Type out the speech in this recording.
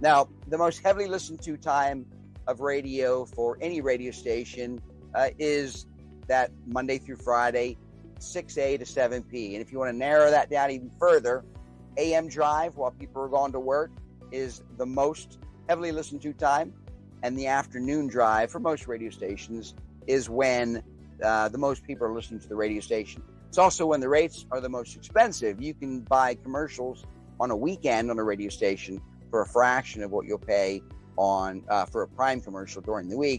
Now, the most heavily listened to time of radio for any radio station uh, is that Monday through Friday, 6A to 7P. And if you want to narrow that down even further, AM drive while people are going to work is the most heavily listened to time. And the afternoon drive for most radio stations is when uh, the most people are listening to the radio station. It's also when the rates are the most expensive. You can buy commercials on a weekend on a radio station for a fraction of what you'll pay on uh, for a prime commercial during the week.